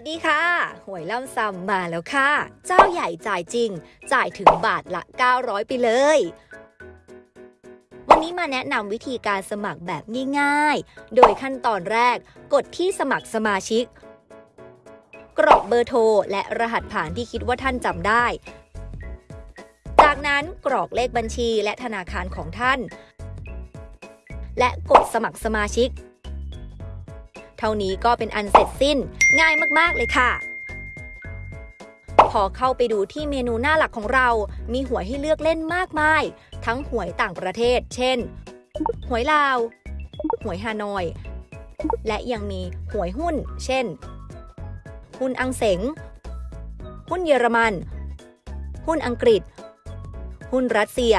วัสดีค่ะ หวยล่ำซำมาแล้วค่ะ เจ้าใหญ่จ่ายจริง จ่ายถึงบาทละ 900 ไปเลย วันนี้มาแนะนำวิธีการสมัครแบบง่ายๆ โดยขั้นตอนแรก กดที่สมัครสมาชิก กรอกเบอร์โทร และรหัสผ่านที่คิดว่าท่านจำได้ จากนั้นกรอกเลขบัญชีและธนาคารของท่าน และกดสมัครสมาชิก เท่านี้ก็เป็นอันเสร็จสิ้น ง่ายมากๆเลยค่ะพอเข้าไปดูที่เมนูหน้าหลักของเรา มีหวยให้เลือกเล่นมากมาย ทั้งหวยต่างประเทศ เช่น หวยลาว หวยฮานอย และยังมีหวยหุ้น เช่น หุ้นอังเสง หุ้นเยอรมัน หุ้นอังกฤษ หุ้นรัสเซีย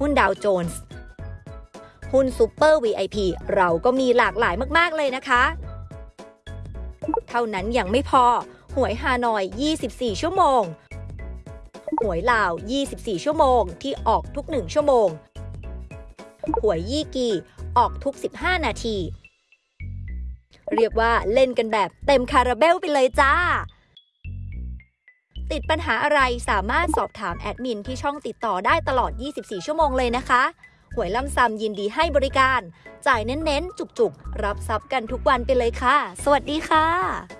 หุ้นดาวโจนส์ หุ้นซูเปอร์ VIP เราก็มีหลากหลายมาก ๆ เลยนะคะ เท่านั้นยังไม่พอ หวยฮานอย 24 ชั่วโมง หวยลาว 24 ชั่วโมง ที่ออกทุก 1 ชั่วโมง หวยยี่กีออกทุก 15 นาที เรียกว่าเล่นกันแบบเต็มคาราเบลไปเลยจ้าติดปัญหาอะไรสามารถสอบถามแอดมินที่ช่องติดต่อได้ตลอด 24 ชั่วโมงเลยนะคะ หวยล่ำซำยินดีให้บริการ จ่ายเน้นๆ จุกๆ รับทรัพย์กันทุกวันไปเลยค่ะ สวัสดีค่ะ